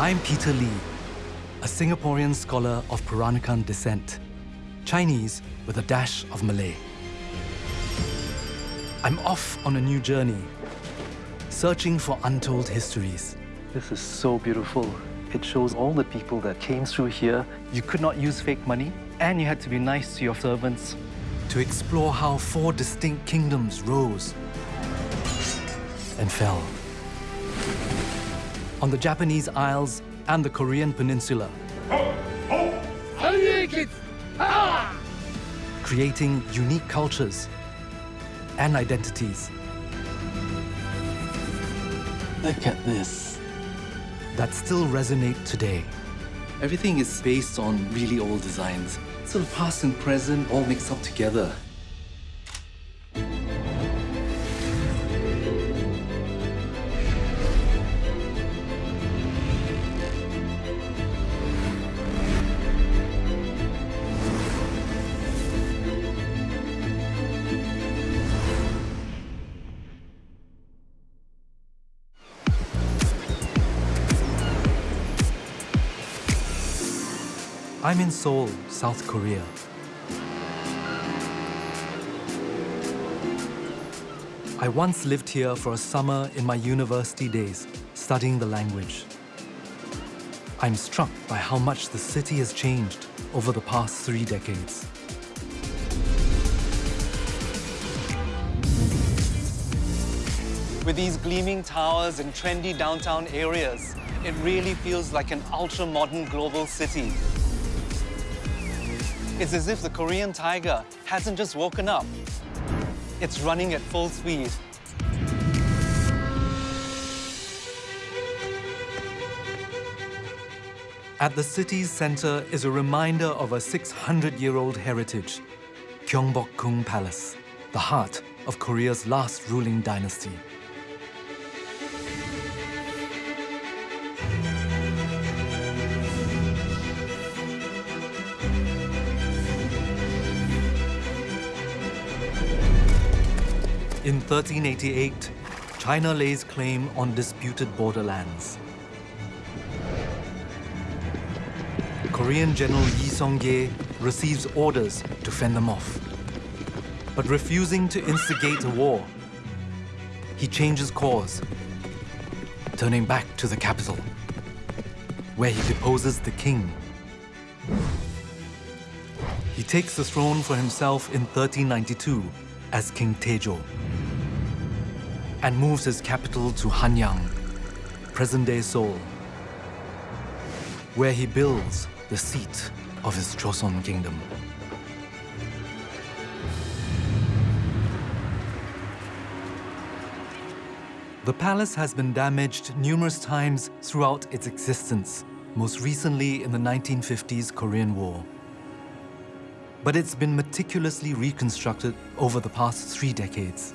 I'm Peter Lee, a Singaporean scholar of Peranakan descent, Chinese with a dash of Malay. I'm off on a new journey, searching for untold histories. This is so beautiful. It shows all the people that came through here. You could not use fake money, and you had to be nice to your servants. To explore how four distinct kingdoms rose and fell. On the Japanese Isles and the Korean Peninsula. Creating unique cultures and identities. Look at this. That still resonate today. Everything is based on really old designs. So the past and present all mixed up together. I'm in Seoul, South Korea. I once lived here for a summer in my university days, studying the language. I'm struck by how much the city has changed over the past three decades. With these gleaming towers and trendy downtown areas, it really feels like an ultra-modern global city. It's as if the Korean tiger hasn't just woken up. It's running at full speed. At the city's center is a reminder of a 600-year-old heritage, Gyeongbokgung Palace, the heart of Korea's last ruling dynasty. In 1388, China lays claim on disputed borderlands. Korean General Yi Seong-gye receives orders to fend them off. But refusing to instigate a war, he changes course, turning back to the capital, where he deposes the king. He takes the throne for himself in 1392 as King Taejo and moves his capital to Hanyang, present-day Seoul, where he builds the seat of his Joseon kingdom. The palace has been damaged numerous times throughout its existence, most recently in the 1950s Korean War. But it's been meticulously reconstructed over the past three decades.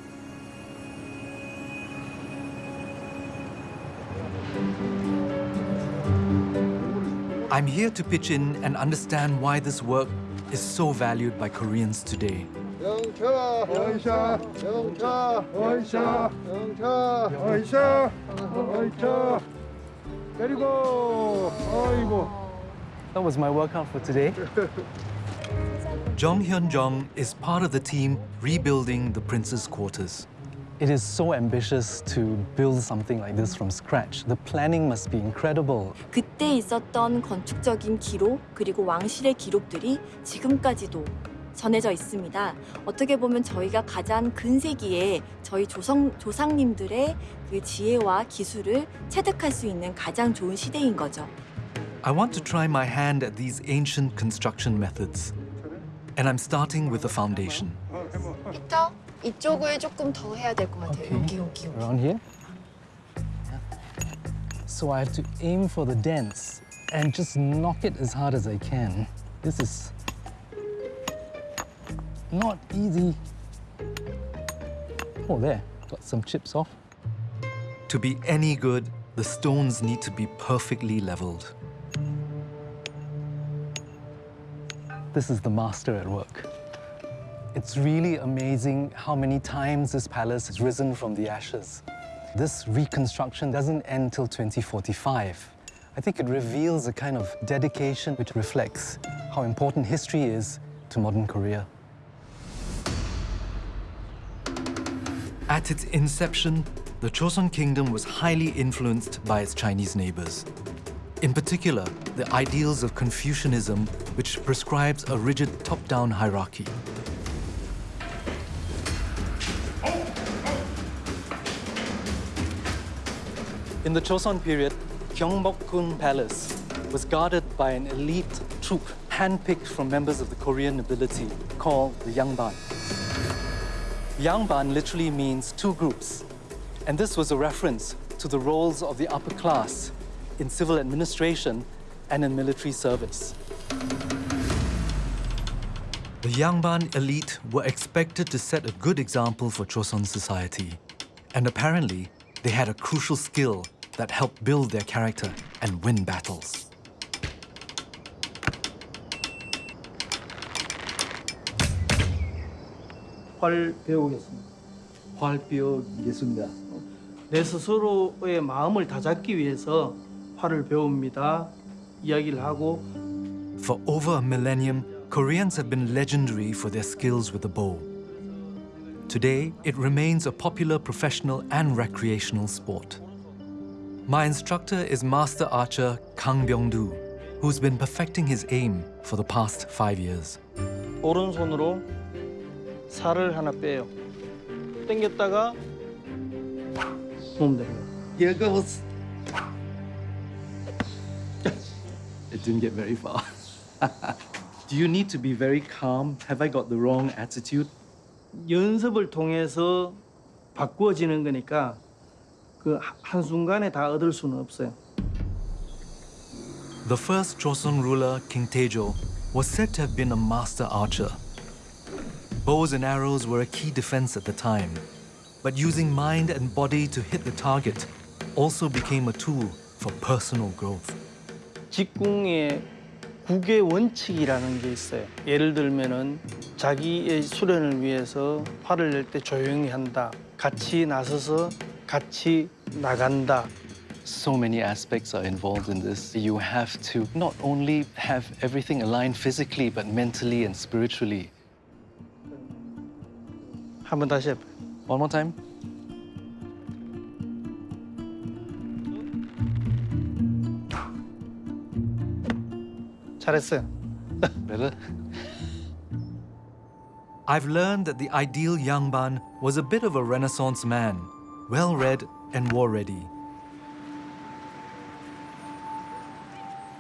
I'm here to pitch in and understand why this work is so valued by Koreans today. That was my workout for today. Jong Hyun Jong is part of the team rebuilding the prince's quarters. It is so ambitious to build something like this from scratch. The planning must be incredible. 그때 있었던 건축적인 기록 그리고 왕실의 기록들이 지금까지도 전해져 있습니다. 어떻게 보면 저희가 가장 근세기에 저희 조상, 조상님들의 그 지혜와 기술을 체득할 수 있는 가장 좋은 시대인 거죠. I want to try my hand at these ancient construction methods. And I'm starting with the foundation. 빅터, 이쪽을 조금 더 해야 될 것 같아요. Okay. 여기, 여기, 여기. Around here? So I have to aim for the dents and just knock it as hard as I can. This is not easy. Oh, there, got some chips off. To be any good, the stones need to be perfectly leveled. This is the master at work. It's really amazing how many times this palace has risen from the ashes. This reconstruction doesn't end till 2045. I think it reveals a kind of dedication which reflects how important history is to modern Korea. At its inception, the Joseon Kingdom was highly influenced by its Chinese neighbors. In particular, the ideals of Confucianism, which prescribes a rigid top-down hierarchy. In the Joseon period, Gyeongbokgung Palace was guarded by an elite troop handpicked from members of the Korean nobility called the Yangban. Yangban literally means two groups, and this was a reference to the roles of the upper class in civil administration and in military service. The Yangban elite were expected to set a good example for Joseon society, and apparently they had a crucial skill that helped build their character and win battles. 활 배우겠습니다. 활배우겠습니다. 내 스스로의 마음을 다잡기 위해서 활을 배웁니다. 이야기를 하고 For over a millennium, Koreans have been legendary for their skills with the bow. Today, it remains a popular professional and recreational sport. My instructor is Master Archer Kang Byung-do, who's been perfecting his aim for the past five years. 오른손으로 살을 하나 빼요. 당겼다가 몸 됩니다. Here goes. it didn't get very far. Do you need to be very calm? Have I got the wrong attitude? 연습을 통해서 바꾸어지는 거니까 그 한순간에 다 얻을 수는 없어요. The first Joseon ruler, King Taejo, was said to have been a master archer. Bows and arrows were a key defense at the time, but using mind and body to hit the target also became a tool for personal growth. 직궁의 국의 원칙이라는 게 있어요. 예를 들면은 자기의 수련을 위해서 활을 낼때 조용히 한다. 같이 나서서 같이 나간다. So many aspects are involved in this. You have to not only have everything aligned physically, but mentally and spiritually. 한번 다시 해봐요. One more time. 잘했어요. Better. I've learned that the ideal Yangban was a bit of a Renaissance man, well read and war ready.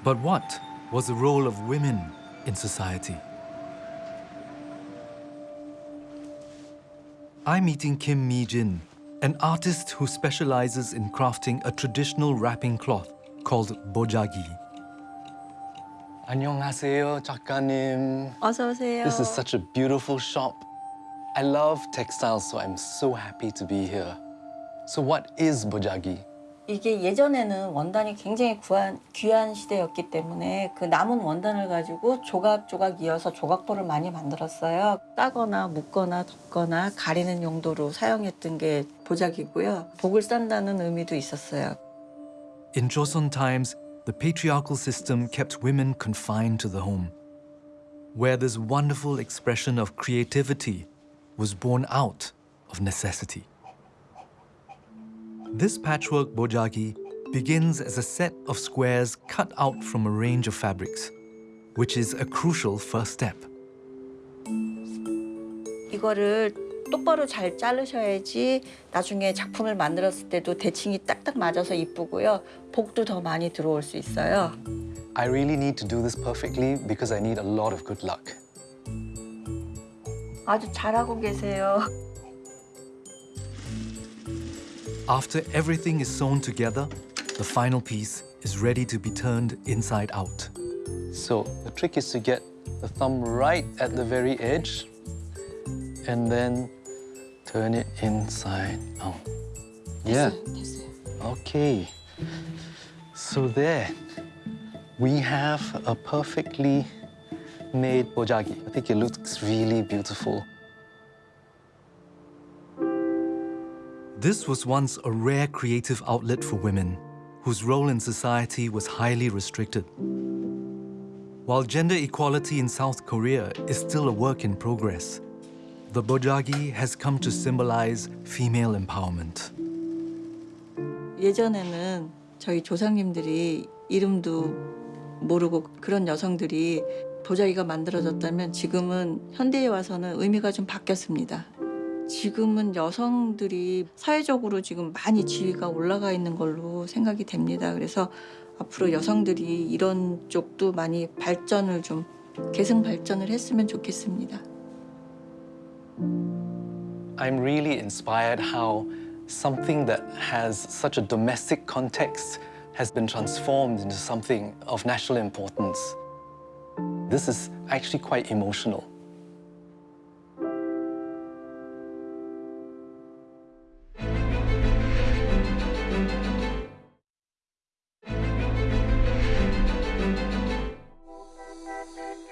But what was the role of women in society? I'm meeting Kim Mi Jin, an artist who specializes in crafting a traditional wrapping cloth called bojagi. 안녕하세요, 작가님. 어서 오세요. This is such a beautiful shop. I love textiles, so I'm so happy to be here. So what is bojagi? 이게 예전에는 원단이 굉장히 구한, 귀한 시대였기 때문에 그 남은 원단을 가지고 조각조각 이어서 조각보를 많이 만들었어요. 따거나 묶거나 덮거나 가리는 용도로 사용했던 게 보자기고요. 복을 싼다는 의미도 있었어요. In Joseon times, the patriarchal system kept women confined to the home, where this wonderful expression of creativity was born out of necessity. This patchwork bojagi begins as a set of squares cut out from a range of fabrics, which is a crucial first step. 이거를 똑바로 잘 자르셔야지 나중에 작품을 만들었을 때도 대칭이 딱딱 맞아서 이쁘고요. 복도 더 많이 들어올 수 있어요. I really need to do this perfectly because I need a lot of good luck. 아주 잘하고 계세요. After everything is sewn together, the final piece is ready to be turned inside out. So the trick is to get the thumb right at the very edge and then turn it inside out. Yeah. Okay. So there, we have a perfectly made bojagi. I think it looks really beautiful. This was once a rare creative outlet for women, whose role in society was highly restricted. While gender equality in South Korea is still a work in progress, the bojagi has come to symbolize female empowerment. 예전에는 저희 조상님들이 이름도 모르고 그런 여성들이 보자기가 만들어졌다면 지금은 현대에 와서는 의미가 좀 바뀌었습니다. 지금은 여성들이 사회적으로 지금 많이 지위가 올라가 있는 걸로 생각이 됩니다. 그래서 앞으로 여성들이 이런 쪽도 많이 발전을 좀 계승 발전을 했으면 좋겠습니다. I'm really inspired how something that has such a domestic context has been transformed into something of national importance. This is actually quite emotional.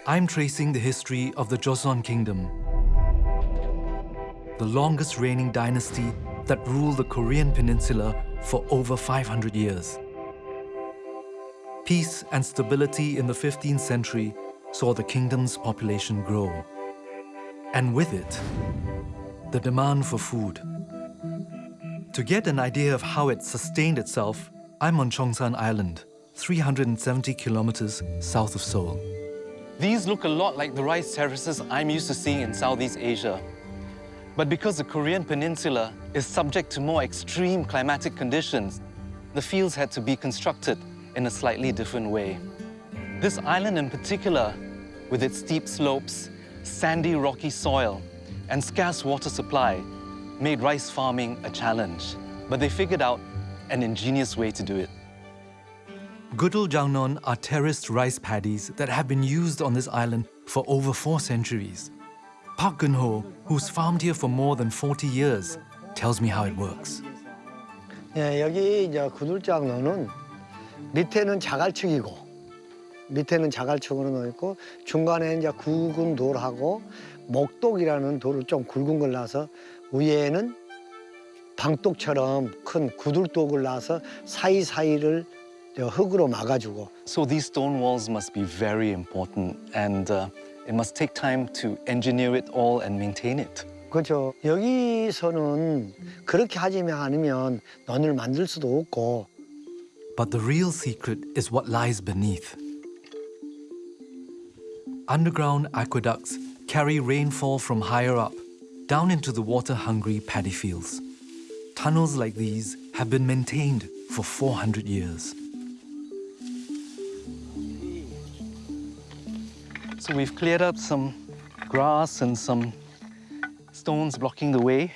I'm tracing the history of the Joseon Kingdom, the longest reigning dynasty that ruled the Korean peninsula for over 500 years. Peace and stability in the 15th century saw the kingdom's population grow. And with it, the demand for food. To get an idea of how it sustained itself, I'm on Chongsan Island, 370 kilometers south of Seoul. These look a lot like the rice terraces I'm used to seeing in Southeast Asia. But because the Korean peninsula is subject to more extreme climatic conditions, the fields had to be constructed in a slightly different way. This island in particular, with its steep slopes, sandy rocky soil, and scarce water supply, made rice farming a challenge. But they figured out an ingenious way to do it. Gudul Jangnon are terraced rice paddies that have been used on this island for over four centuries. Park Geun-ho, who's farmed here for more than 40 years, tells me how it works. 예, 여기 이제 구들장로는 밑에는 자갈축이고 밑에는 자갈축으로 놓여 있고 중간에 이제 굵은 돌하고 목독이라는 돌을 좀 굵은 걸 놔서 위에는 방독처럼 큰 구들독을 놔서 사이사이를 저 흙으로 막아주고 So these stone walls must be very important and uh, it must take time to engineer it all and maintain it. 그렇죠. 여기서는 그렇게 하지 않으면 넌을 만들 수도 없고 But the real secret is what lies beneath. Underground aqueducts carry rainfall from higher up down into the water-hungry paddy fields. Tunnels like these have been maintained for 400 years. So we've cleared up some grass and some stones blocking the way.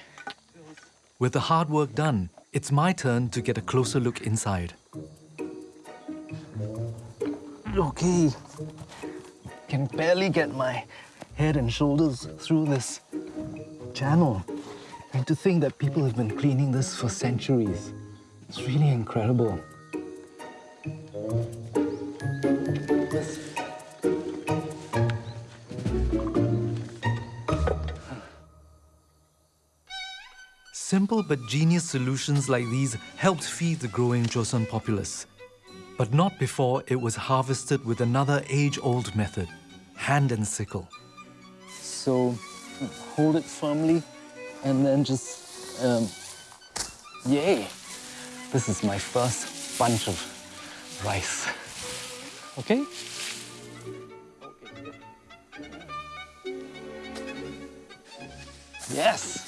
With the hard work done, it's my turn to get a closer look inside. Okay, can barely get my head and shoulders through this channel. And to think that people have been cleaning this for centuries. It's really incredible. Simple but genius solutions like these helped feed the growing Joseon populace. But not before it was harvested with another age-old method, hand and sickle. So hold it firmly and then just, um, yay! This is my first bunch of rice. Okay? Yes!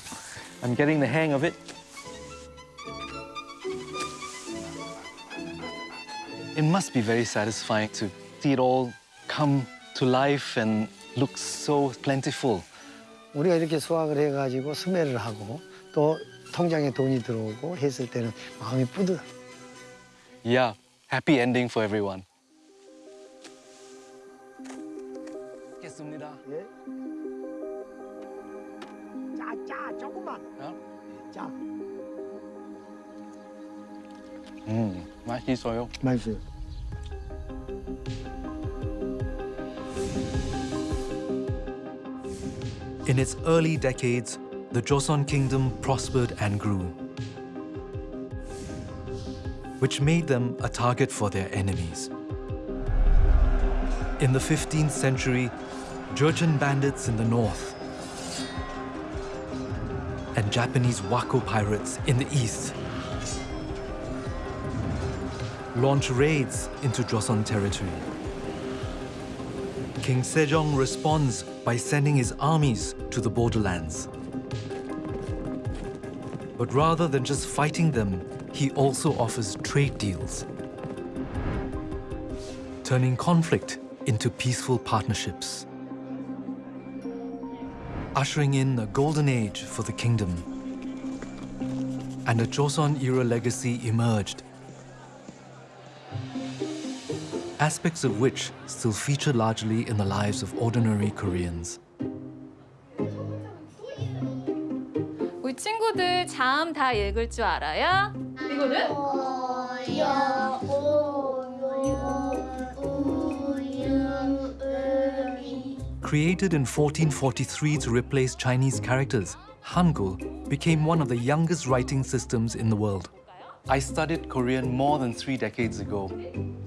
I'm getting the hang of it. It must be very satisfying to see it all come to life and look so plentiful. 우리가 이렇게 수확을 해가지고 수매를 하고 또 통장에 돈이 들어오고 했을 때는 마음이 뿌듯. Yeah, happy ending for everyone. 먹겠습니다. 예. 짜, 짜, 조금만. 어? 짜. 음, 맛있어요. 맛있어요. In its early decades, the Joseon kingdom prospered and grew. which made them a target for their enemies. In the 15th century, Jurchen bandits in the north and Japanese Wako pirates in the east launch raids into Joseon territory. King Sejong responds by sending his armies to the borderlands. But rather than just fighting them, he also offers trade deals, turning conflict into peaceful partnerships, ushering in a golden age for the kingdom. And a Joseon-era legacy emerged, aspects of which still feature largely in the lives of ordinary Koreans. 우리 친구들 자음 다 읽을 줄 알아요? 이거는? Created in 1443 to replace Chinese characters, Hangul became one of the youngest writing systems in the world. I studied Korean more than three decades ago.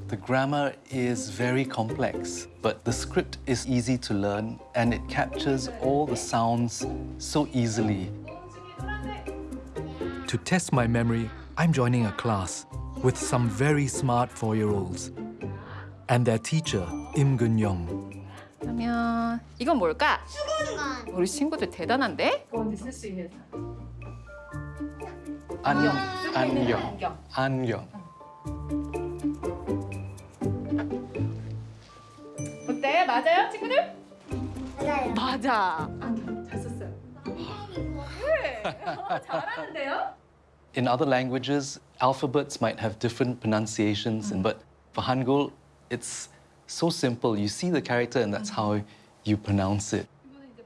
The grammar is very complex, but the script is easy to learn and it captures all the sounds so easily. To test my memory, I'm joining a class with some very smart four-year-olds and their teacher, Im Gun-young. 이건 뭘까? 우리 친구들 대단한데? 안녕. 안녕. 안녕. 어때? 맞아요, 친구들? 맞아요. 맞아. 안경 잘 썼어요. 네, 어, 잘하는데요? In other languages, alphabets might have different pronunciations, and but for Hangul, it's so simple. You see the character, and that's how you pronounce it.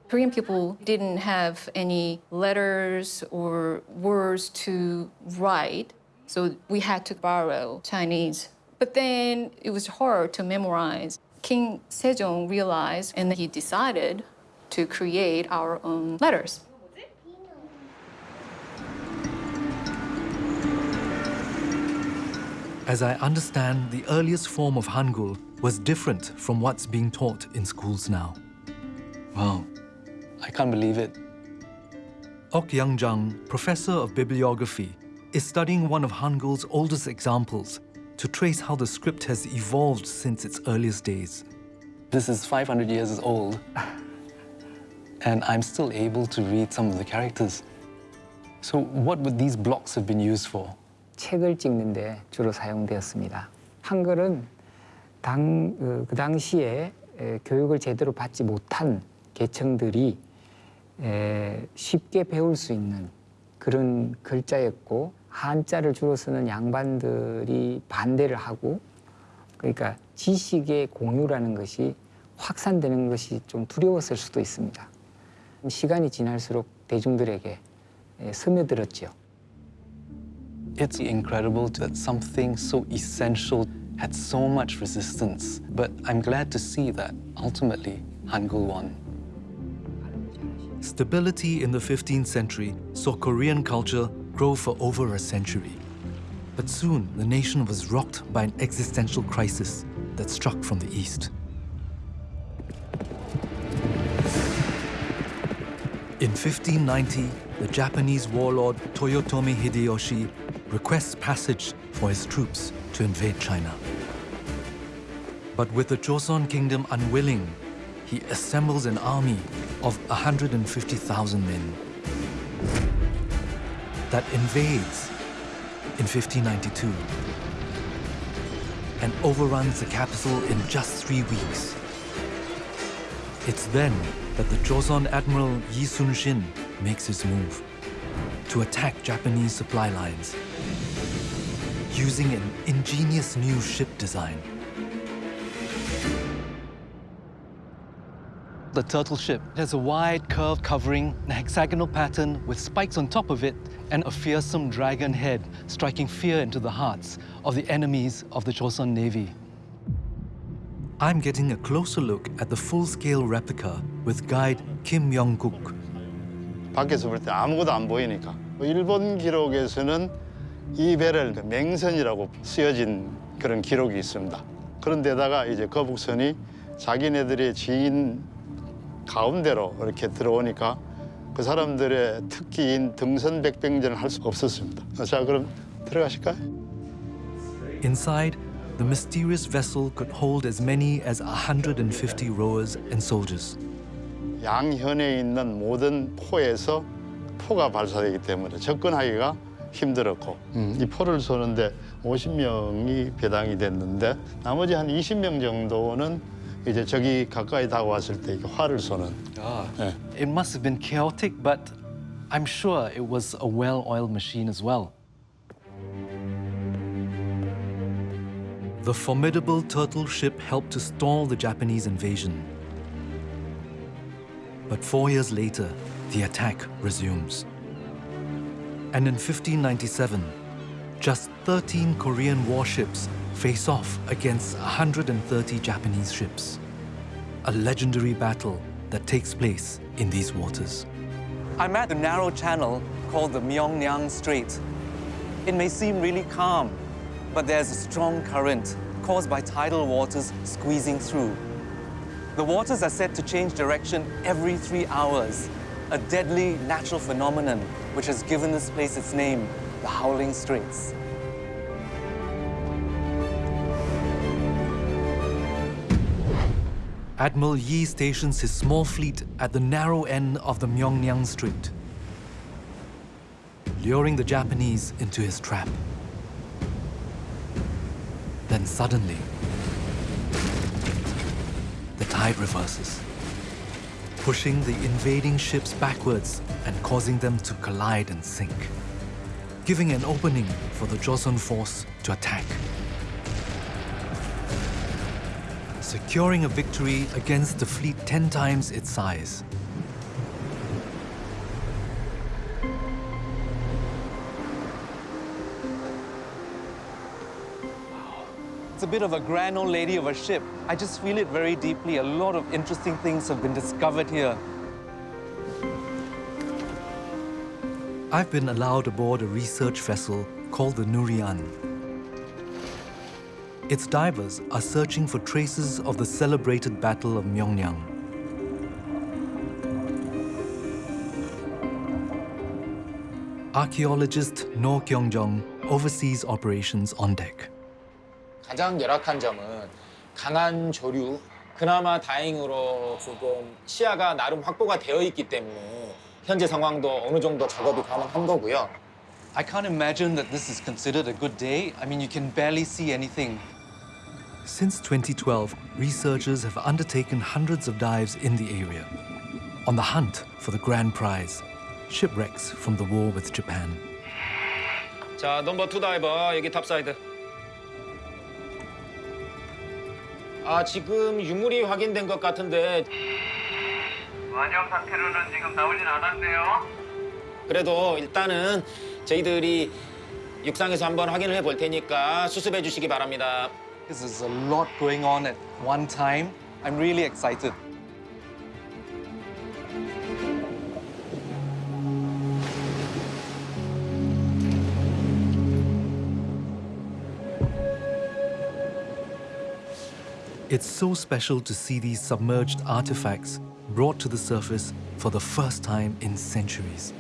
Korean people didn't have any letters or words to write, so we had to borrow Chinese. But then it was hard to memorize. King Sejong realized and he decided to create our own letters. As I understand, the earliest form of Hangul was different from what's being taught in schools now. Wow, I can't believe it. Ok Young-jung, professor of bibliography, is studying one of Hangul's oldest examples to trace how the script has evolved since its earliest days. This is 500 years old, and I'm still able to read some of the characters. So what would these blocks have been used for? 책을 찍는데 주로 사용되었습니다. 한글은 당, 그, 그 당시에 에, 교육을 제대로 받지 못한 계층들이 에, 쉽게 배울 수 있는 그런 글자였고 한자를 주로 쓰는 양반들이 반대를 하고 그러니까 지식의 공유라는 것이 확산되는 것이 좀 두려웠을 수도 있습니다. 시간이 지날수록 대중들에게 에, 스며들었죠. It's incredible that something so essential had so much resistance. But I'm glad to see that ultimately Hangul won. Stability in the 15th century saw Korean culture grow for over a century. But soon, the nation was rocked by an existential crisis that struck from the east. In 1590, the Japanese warlord Toyotomi Hideyoshi requests passage for his troops to invade China. But with the Joseon kingdom unwilling, he assembles an army of 150,000 men that invades in 1592 and overruns the capital in just three weeks. It's then that the Joseon Admiral Yi Sun-shin makes his move to attack Japanese supply lines using an ingenious new ship design. The turtle ship has a wide curved covering, a hexagonal pattern with spikes on top of it, and a fearsome dragon head striking fear into the hearts of the enemies of the Joseon Navy. I'm getting a closer look at the full-scale replica with guide Kim Young-guk. 밖에서 볼 때 아무것도 안 보이니까. 일본 기록에서는 이 배를 그 맹선이라고 쓰여진 그런 기록이 있습니다. 그런데다가 이제 거북선이 자기네들의 지인 가운데로 이렇게 들어오니까 그 사람들의 특기인 등선 백병전을 할 수 없었습니다. 자, 그럼 들어가실까요? Inside, the mysterious vessel could hold as many as 150 rowers and soldiers. 양현에 있는 모든 포에서 포가 발사되기 때문에 접근하기가 힘들었고 음, 이 포를 쏘는데 50명이 배당이 됐는데 나머지 한 20명 정도는 이제 저기 가까이 다가왔을 때 이렇게 활을 쏘는 Ah. 예. It must have been chaotic, but I'm sure it was a well-oiled machine as well. The formidable turtle ship helped to stall the Japanese invasion. But four years later, the attack resumes. And in 1597, just 13 Korean warships face off against 130 Japanese ships. A legendary battle that takes place in these waters. I'm at the narrow channel called the Myeongnyang Strait. It may seem really calm, but there's a strong current caused by tidal waters squeezing through. The waters are said to change direction every three hours, a deadly natural phenomenon which has given this place its name, the Howling Straits. Admiral Yi stations his small fleet at the narrow end of the Myeongnyang Strait, luring the Japanese into his trap. Then suddenly, the tide reverses, pushing the invading ships backwards and causing them to collide and sink, giving an opening for the Joseon force to attack. Securing a victory against a fleet 10 times its size. It's a bit of a grand old lady of a ship. I just feel it very deeply. A lot of interesting things have been discovered here. I've been allowed aboard a research vessel called the Nurian. Its divers are searching for traces of the celebrated Battle of Myeongnyang. Archaeologist No Kyung-jong oversees operations on deck. 가장 열악한 점은 강한 조류. 그나마 다행으로 지금 시야가 나름 확보가 되어 있기 때문에 현재 상황도 어느 정도 작업이 가능한 거고요. I can't imagine that this is considered a good day. I mean, you can barely see anything. Since 2012, researchers have undertaken hundreds of dives in the area, on the hunt for the grand prize, shipwrecks from the war with Japan. 자, 넘버 투 다이버 여기 탑사이드. 아, 지금 유물이 확인된 것 같은데 완영 상태로는 지금 나오진 않았네요. 그래도 일단은 저희들이 육상에서 한번 확인을 해볼 테니까 수습해 주시기 바랍니다. This is a lot going on at one time. I'm really excited. It's so special to see these submerged artifacts brought to the surface for the first time in centuries.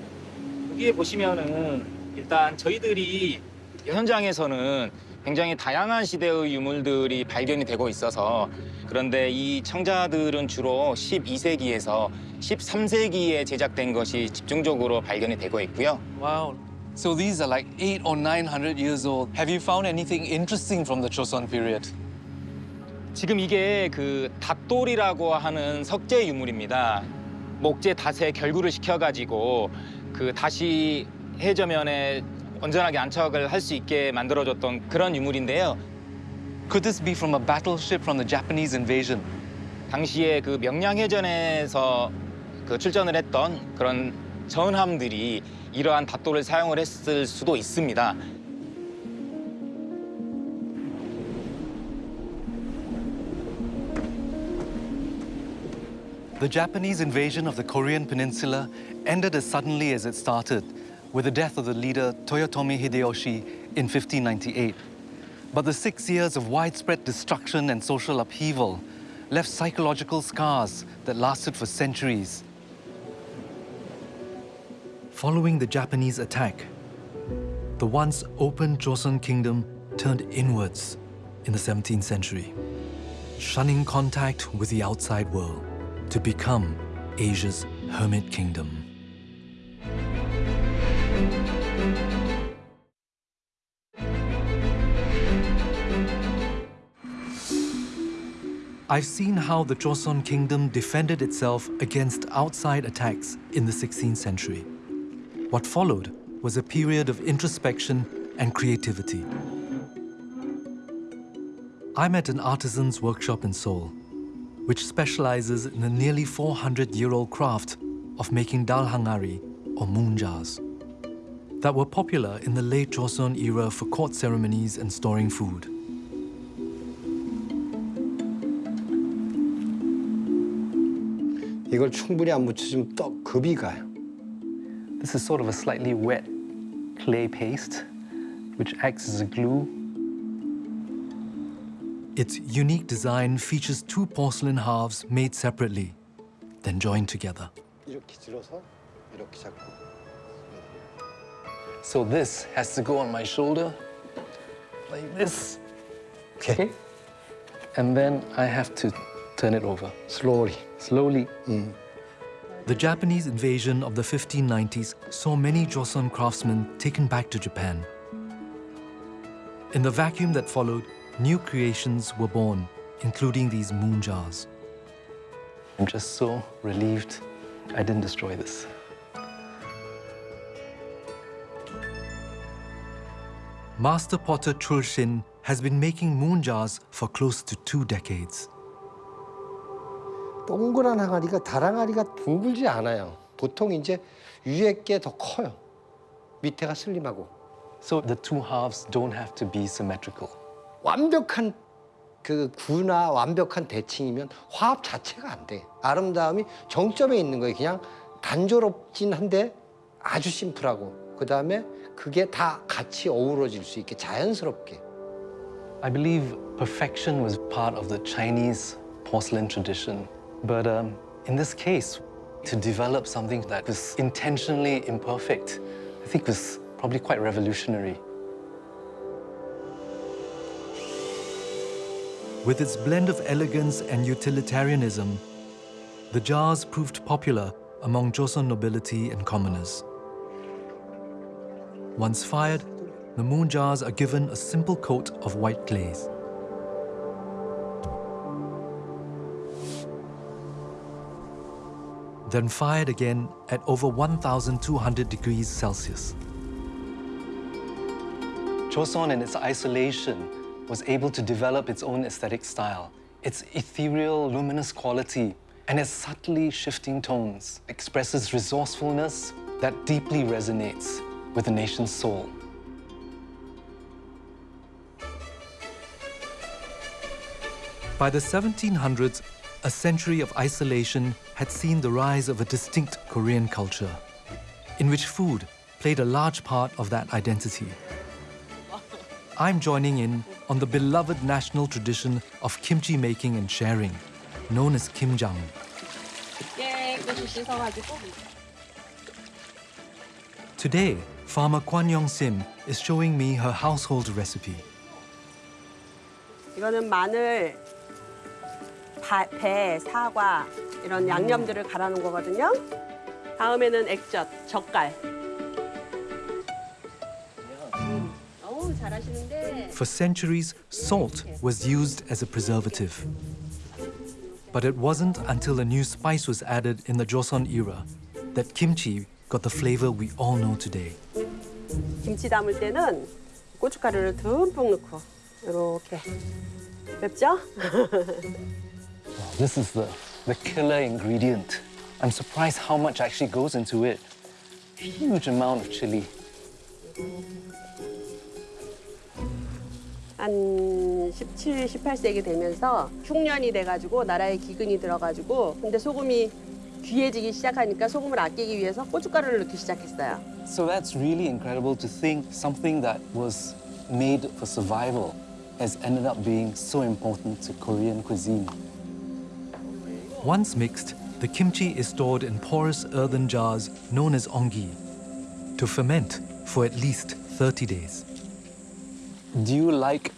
여기에 보시면은 일단 저희들이 현장에서는 굉장히 다양한 시대의 유물들이 발견이 되고 있어서 그런데 이 청자들은 주로 12세기에서 13세기에 제작된 것이 집중적으로 발견이 되고 있고요. Wow. So these are like eight or nine hundred years old. Have you found anything interesting from the Joseon period? 지금 이게 그 닷돌이라고 하는 석재 유물입니다. 목재 닷에 결구를 시켜가지고 그 다시 해저면에 온전하게 안착을 할 수 있게 만들어줬던 그런 유물인데요. Could this be from a battleship from the Japanese invasion? 당시에 그 명량해전에서 그 출전을 했던 그런 전함들이 이러한 닷돌을 사용을 했을 수도 있습니다. The Japanese invasion of the Korean peninsula ended as suddenly as it started, with the death of the leader Toyotomi Hideyoshi in 1598. But the six years of widespread destruction and social upheaval left psychological scars that lasted for centuries. Following the Japanese attack, the once open Joseon kingdom turned inwards in the 17th century, shunning contact with the outside world to become Asia's hermit kingdom. I've seen how the Joseon kingdom defended itself against outside attacks in the 16th century. What followed was a period of introspection and creativity. I'm at an artisan's workshop in Seoul, which specializes in the nearly 400-year-old craft of making dal hangari, or moon jars, that were popular in the late Joseon era for court ceremonies and storing food. 이걸 충분히 안 묻혀주면 떡 급이 가요. This is sort of a slightly wet clay paste, which acts as a glue. Its unique design features two porcelain halves made separately, then joined together. 이렇게 들어서 이렇게 잡고. So this has to go on my shoulder, like this. Okay. And then I have to turn it over. Slowly. Slowly. Mm. The Japanese invasion of the 1590s saw many Joseon craftsmen taken back to Japan. In the vacuum that followed, new creations were born, including these moon jars. I'm just so relieved I didn't destroy this. Master potter Chul Shin has been making moon jars for close to two decades. 동그란 항아리가 달 항아리가 둥글지 않아요. 보통 이제 위에 게 더 커요. 밑에가 슬림하고. So the two halves don't have to be symmetrical. 완벽한 그 구나 완벽한 대칭이면 화합 자체가 안 돼. 아름다움이 정점에 있는 거예요. 그냥 단조롭진 한데 아주 심플하고 그 다음에 그게 다 같이 어우러질 수 있게 자연스럽게. I believe perfection was part of the Chinese porcelain tradition. But um, in this case, to develop something that was intentionally imperfect, I think was probably quite revolutionary. With its blend of elegance and utilitarianism, the jars proved popular among Joseon nobility and commoners. Once fired, the moon jars are given a simple coat of white glaze. Then fired again at over 1,200 degrees Celsius. Joseon in its isolation was able to develop its own aesthetic style. Its ethereal, luminous quality and its subtly shifting tones expresses resourcefulness that deeply resonates with the nation's soul. By the 1700s, a century of isolation had seen the rise of a distinct Korean culture, in which food played a large part of that identity. I'm joining in on the beloved national tradition of kimchi making and sharing, known as kimjang. 깨끗이 씻어가지고 Today, farmer Kwan Yong Sim is showing me her household recipe. 이거는 마늘, 바- 배, 사과 이런 양념들을 갈아 놓은 거거든요. 다음에는 액젓, 젓갈. For centuries, salt was used as a preservative. But it wasn't until a new spice was added in the Joseon era that kimchi got the flavor we all know today. 김치 담을 때는 고춧가루를 듬뿍 넣고 이렇게 맵죠? This is the, the killer ingredient. I'm surprised how much actually goes into it. Huge amount of chili. 한 17, 18세기 되면서 흉년이 돼가지고 나라에 기근이 들어가지고 근데 소금이 귀해지기 시작하니까 소금을 아끼기 위해서 고춧가루를 넣기 시작했어요. So that's really incredible to think something that was made for survival has ended up being so important to Korean cuisine. Once mixed, the kimchi is stored in porous earthen jars known as ongi to ferment for at least 30 days. Do you like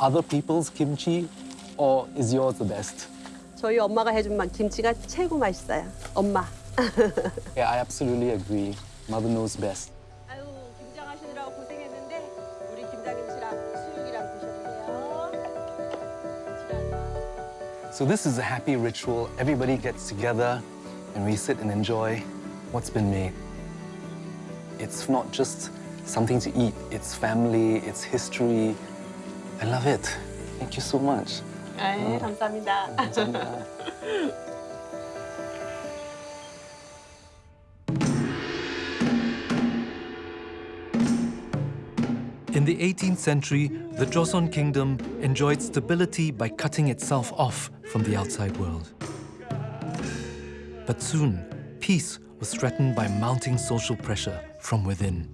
other people's kimchi or is yours the best? 저희 엄마가 해준 막 김치가 최고 맛있어요. 엄마. Yeah, I absolutely agree. Mother knows best. So this is a happy ritual. Everybody gets together and we sit and enjoy what's been made. It's not just something to eat, it's family, it's history. I love it. Thank you so much. 아, 예, 감사합니다. 감사합니다. In the 18th century, the Joseon kingdom enjoyed stability by cutting itself off from the outside world. But soon, peace was threatened by mounting social pressure from within.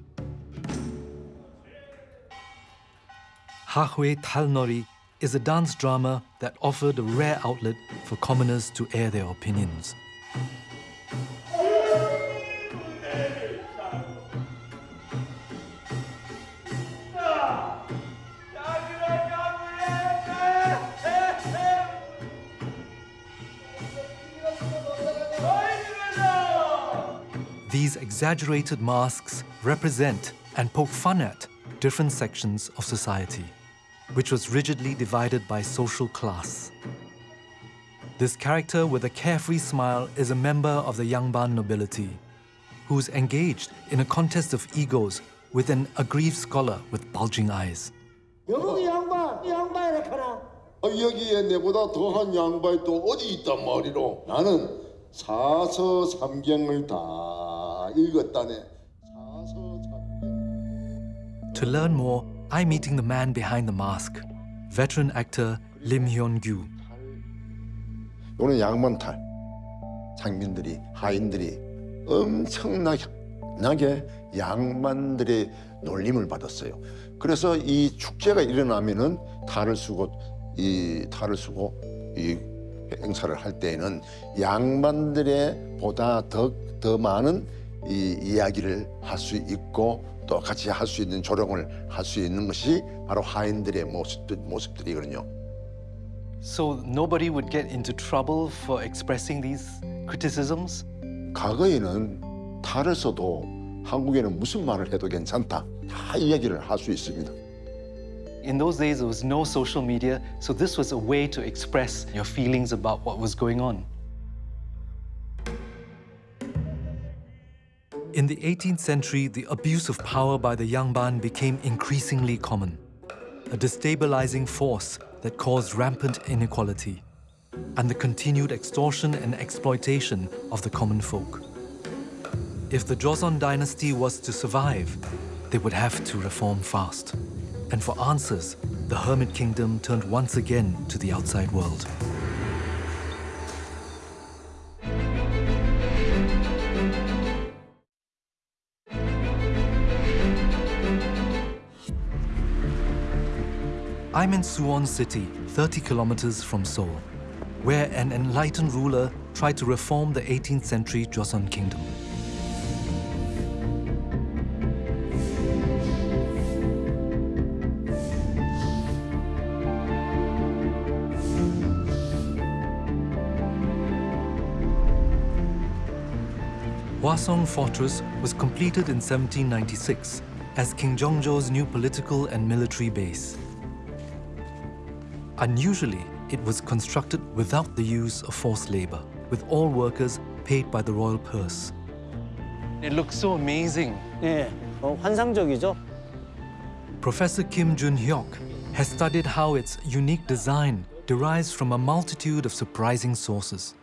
Hahoe Talnori is a dance drama that offered a rare outlet for commoners to air their opinions. exaggerated masks represent and poke fun at different sections of society, which was rigidly divided by social class. This character with a carefree smile is a member of the Yangban nobility, who's engaged in a contest of egos with an aggrieved scholar with bulging eyes. 여기 양반, 양반이라 카나. 어, 여기에 내보다 더한 양반이 또 어디 있단 말이로 나는 사서삼경을 다 읽었다네 To learn more, I'm meeting the man behind the mask, veteran actor Lim Hyun-gyu. 요는 양반탈 장민들이 하인들이 엄청나게 양반들의 놀림을 받았어요. 그래서 이 축제가 일어나면은 탈을 쓰고 이 탈을 쓰고 이 행사를 할 때에는 양반들의 보다 더, 더 많은 이 이야기를 할 수 있고 또 같이 할 수 있는 조롱을 할 수 있는 것이 바로 하인들의 모습, 모습들이거든요. So nobody would get into trouble for expressing these criticisms? 과거에는 탈을 써도 한국에는 무슨 말을 해도 괜찮다. 다 이야기를 할 수 있습니다. In those days, there was no social media, so this was a way to express your feelings about what was going on. In the 18th century, the abuse of power by the Yangban became increasingly common, a destabilizing force that caused rampant inequality and the continued extortion and exploitation of the common folk. If the Joseon dynasty was to survive, they would have to reform fast. And for answers, the Hermit Kingdom turned once again to the outside world. I'm in Suwon City, 30 kilometers from Seoul, where an enlightened ruler tried to reform the 18th century Joseon kingdom. Hwaseong Fortress was completed in 1796 as King Jeongjo's new political and military base. Unusually, it was constructed without the use of forced labor, with all workers paid by the royal purse. It looks so amazing. 예, 어, 환상적이죠. Professor Kim Jun-hyuk has studied how its unique design derives from a multitude of surprising sources.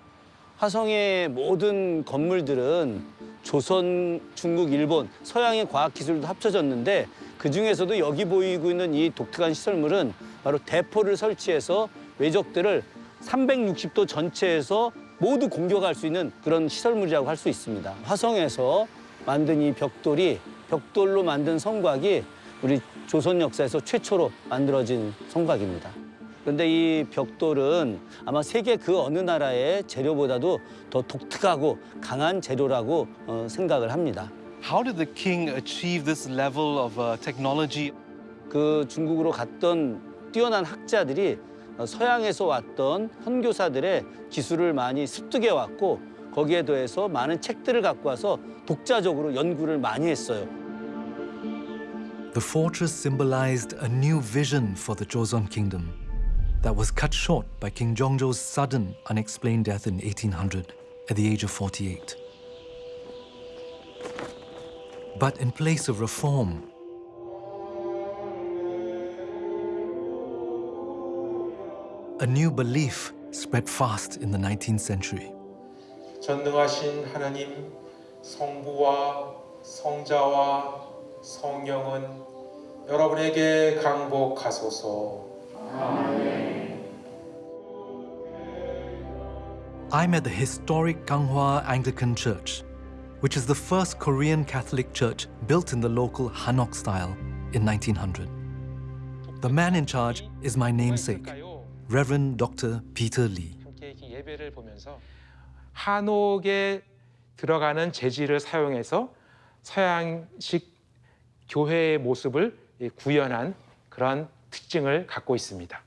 화성의 모든 건물들은 조선, 중국, 일본, 서양의 과학 기술도 합쳐졌는데 그 중에서도 여기 보이고 있는 이 독특한 시설물은 바로 대포를 설치해서 외적들을 360도 전체에서 모두 공격할 수 있는 그런 시설물이라고 할 수 있습니다. 화성에서 만든 이 벽돌이 벽돌로 만든 성곽이 우리 조선 역사에서 최초로 만들어진 성곽입니다. 그런데 이 벽돌은 아마 세계 그 어느 나라의 재료보다도 더 독특하고 강한 재료라고 어, 생각을 합니다. How did the king achieve this level of uh, technology? 그 중국으로 갔던 뛰어난 학자들이 어, 서양에서 왔던 선교사들의 기술을 많이 습득해 왔고 거기에 더해서 많은 책들을 갖고 와서 독자적으로 연구를 많이 했어요. The fortress symbolized a new vision for the Joseon kingdom that was cut short by King Jongjo's sudden, unexplained death in 1800 at the age of 48. but in place of reform. A new belief spread fast in the 19th century. 전능하신 하나님, 성부와 성자와 성령은 여러분에게 강복하소서. I'm at the historic Ganghwa Anglican Church. Which is the first Korean Catholic church built in the local Hanok style in 1900. The man in charge is my namesake, Reverend Dr. Peter Lee. 예배를 보면서 한옥에 들어가는 재질을 사용해서 서양식 교회의 모습을 구현한 그런 특징을 갖고 있습니다.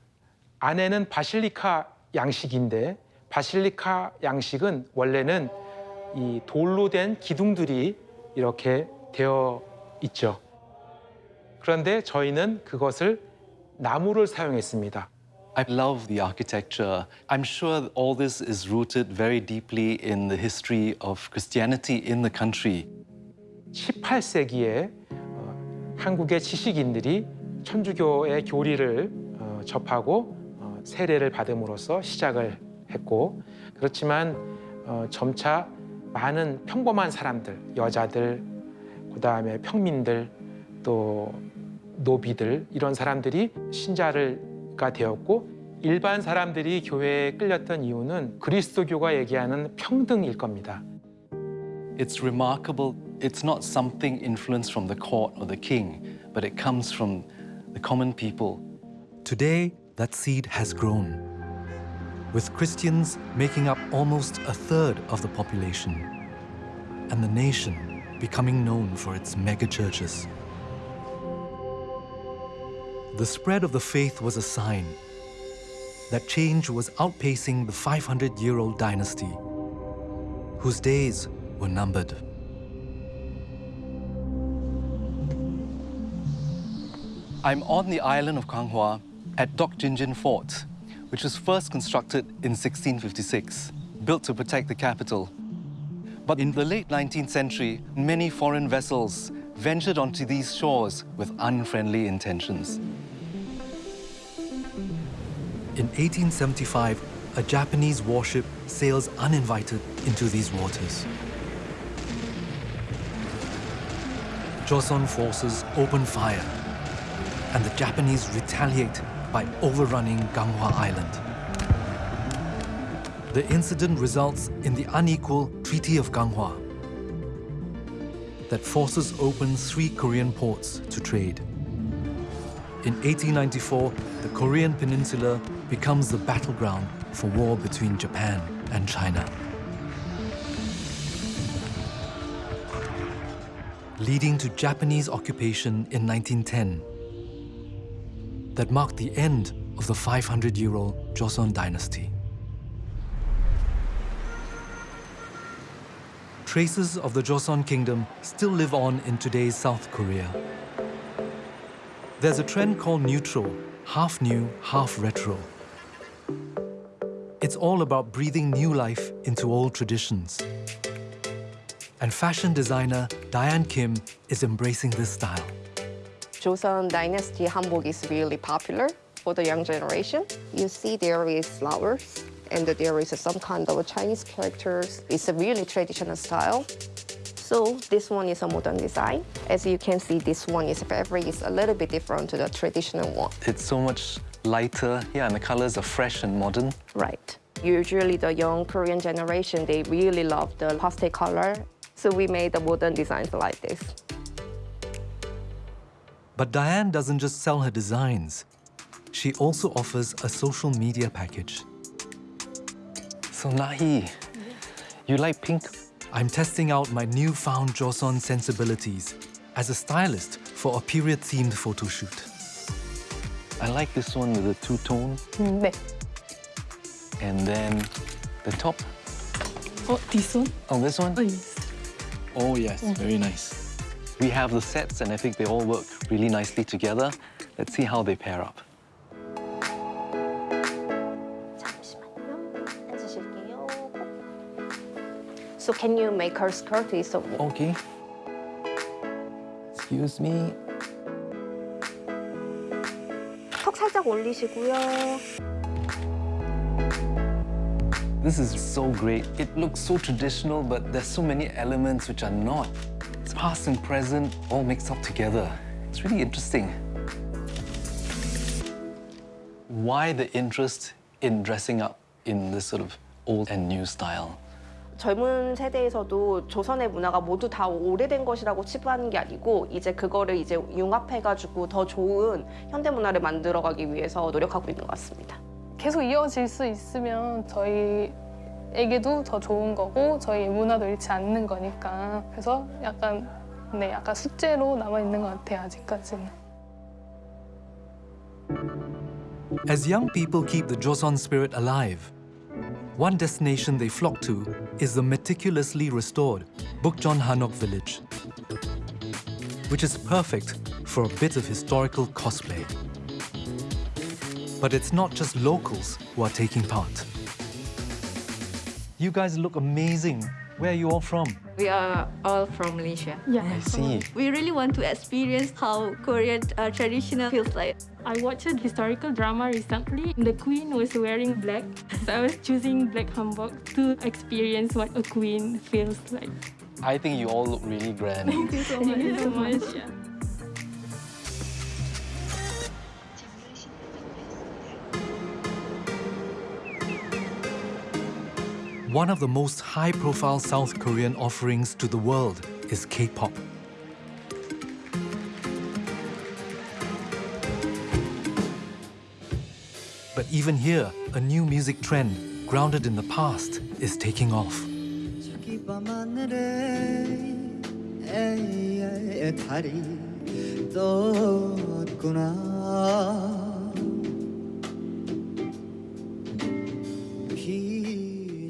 안에는 바실리카 양식인데 바실리카 양식은 원래는 이 돌로 된 기둥들이 이렇게 되어 있죠. 그런데 저희는 그것을 나무를 사용했습니다. I love the architecture. I'm sure all this is rooted very deeply in the history of Christianity in the country. 18세기에 어, 한국의 지식인들이 천주교의 교리를 어, 접하고 어, 세례를 받음으로써 시작을 했고 그렇지만 어, 점차 많은 평범한 사람들, 여자들, 그 다음에 평민들, 또 노비들 이런 사람들이 신자가 되었고 일반 사람들이 교회에 끌렸던 이유는 그리스도교가 얘기하는 평등일 겁니다. It's remarkable. It's not something influenced from the court or the king, but it comes from the common people. Today, that seed has grown, with Christians making up almost a third of the population, and the nation becoming known for its mega churches. The spread of the faith was a sign that change was outpacing the 500 year old dynasty, whose days were numbered. I'm on the island of Ganghwa at Deokjinjin Fort, which was first constructed in 1656, built to protect the capital. But in the late 19th century, many foreign vessels ventured onto these shores with unfriendly intentions. In 1875, a Japanese warship sails uninvited into these waters. Joseon forces open fire, and the Japanese retaliate by overrunning Ganghwa Island. The incident results in the unequal Treaty of Ganghwa that forces open three Korean ports to trade. In 1894, the Korean peninsula becomes the battleground for war between Japan and China. Leading to Japanese occupation in 1910 that marked the end of the 500-year-old Joseon dynasty. Traces of the Joseon kingdom still live on in today's South Korea. There's a trend called newtro, half new, half retro. It's all about breathing new life into old traditions. And fashion designer Diane Kim is embracing this style. Joseon Dynasty hanbok is really popular for the young generation. You see there is flowers and there is some kind of Chinese characters. It's a really traditional style. So this one is a modern design. As you can see, this one is fabric is a little bit different to the traditional one. It's so much lighter, yeah, and the colors are fresh and modern. Right. Usually the young Korean generation, they really love the pastel color. So we made the modern designs like this. But Diane doesn't just sell her designs. She also offers a social media package. So Nahi, you like pink? I'm testing out my newfound Joseon sensibilities as a stylist for a period-themed photo shoot. I like this one with the two-tone 네. and then the top. 어, this one? Oh, this one? Oh, yes. Oh, yes, very nice. We have the sets and I think they all work really nicely together. Let's see how they pair up. So can you make her skirt is so Okay. Excuse me. 턱 살짝 올리시고요. This is so great. It looks so traditional, but there's so many elements which are not. It's past and present all mixed up together. It's really interesting. Why the interest in dressing up in this sort of old and new style? 젊은 세대에서도 조선의 문화가 모두 다 오래된 것이라고 치부하는 게 아니고 이제 그거를 이제 융합해가지고 더 좋은 현대 문화를 만들어가기 위해서 노력하고 있는 것 같습니다. 계속 이어질 수 있으면 저희 애기도 더 좋은 거고 저희 문화도 잃지 않는 거니까 그래서 약간 네 약간 숙제로 것 같아요 아직까지는 As young people keep the Joseon spirit alive, one destination they flock to is the meticulously restored Bukchon Hanok village, which is perfect for a bit of historical cosplay. But it's not just locals who are taking part. You guys look amazing. Where are you all from? We are all from Malaysia. Yeah. I see. We really want to experience how Korean uh, traditional feels like. I watched a historical drama recently. The queen was wearing black, so I was choosing black hanbok to experience what a queen feels like. I think you all look really grand. Thank you so much. Thank you so much. One of the most high-profile South Korean offerings to the world is K-pop. But even here, a new music trend, grounded in the past, is taking off.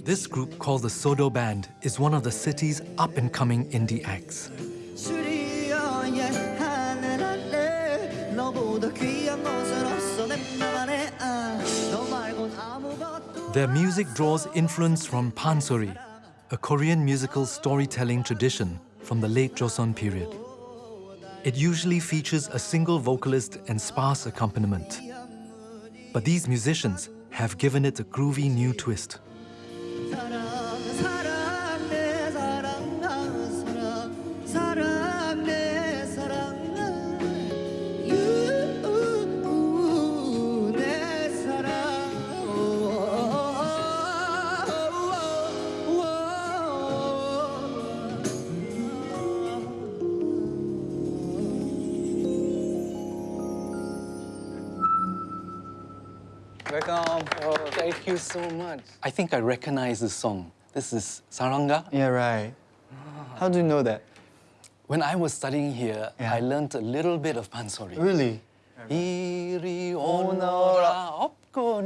This group, called the Sodo Band, is one of the city's up-and-coming indie acts. Their music draws influence from pansori, a Korean musical storytelling tradition from the late Joseon period. It usually features a single vocalist and sparse accompaniment. But these musicians have given it a groovy new twist. you so much. I think I recognize this song. This is Sarangga. Yeah, right. How do you know that? When I was studying here, yeah. I learned a little bit of pansori. Really? 이리 오너라 업고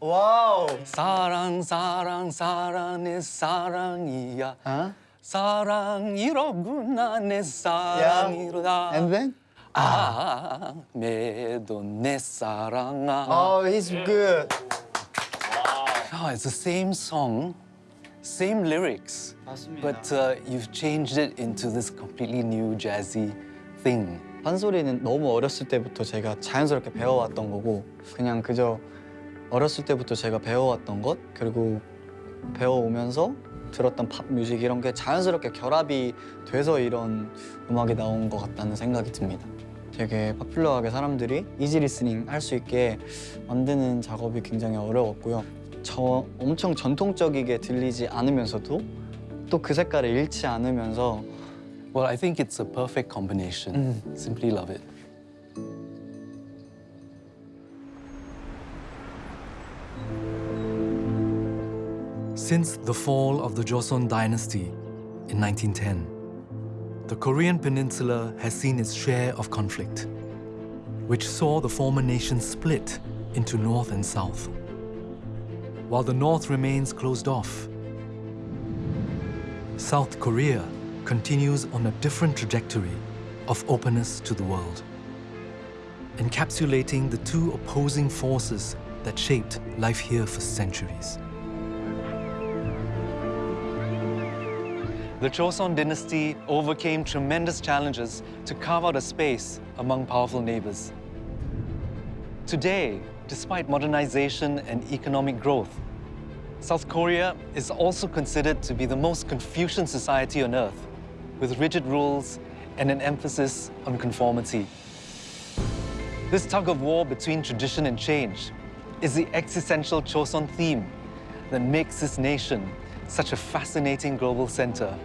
Wow. Sarang sarang sarang 사랑의 사랑이야 huh? 사랑이로구나 내 사랑이로다 yeah. And then? ah me do ne saranga. Oh, he's good Oh, it's the same song, same lyrics, but uh, you've changed it into this completely new jazzy thing. 판소리는 너무 어렸을 때부터 제가 자연스럽게 배워왔던 거고 그냥 그저 어렸을 때부터 제가 배워왔던 것 그리고 배워오면서 들었던 팝 뮤직 이런 게 자연스럽게 결합이 돼서 이런 음악이 나온 것 같다는 생각이 듭니다. 되게 파퓰러하게 사람들이 이지 리스닝 할 수 있게 만드는 작업이 굉장히 어려웠고요. 저 엄청 전통적이게 들리지 않으면서도 또 그 색깔을 잃지 않으면서 Well, I think it's a perfect combination. Simply love it. Since the fall of the Joseon dynasty in 1910, the Korean peninsula has seen its share of conflict, which saw the former nation split into north and south. While the north remains closed off, South Korea continues on a different trajectory of openness to the world, encapsulating the two opposing forces that shaped life here for centuries. The Joseon dynasty overcame tremendous challenges to carve out a space among powerful neighbors. Today, despite modernization and economic growth, South Korea is also considered to be the most Confucian society on earth, with rigid rules and an emphasis on conformity. This tug of war between tradition and change is the existential Joseon theme that makes this nation such a fascinating global center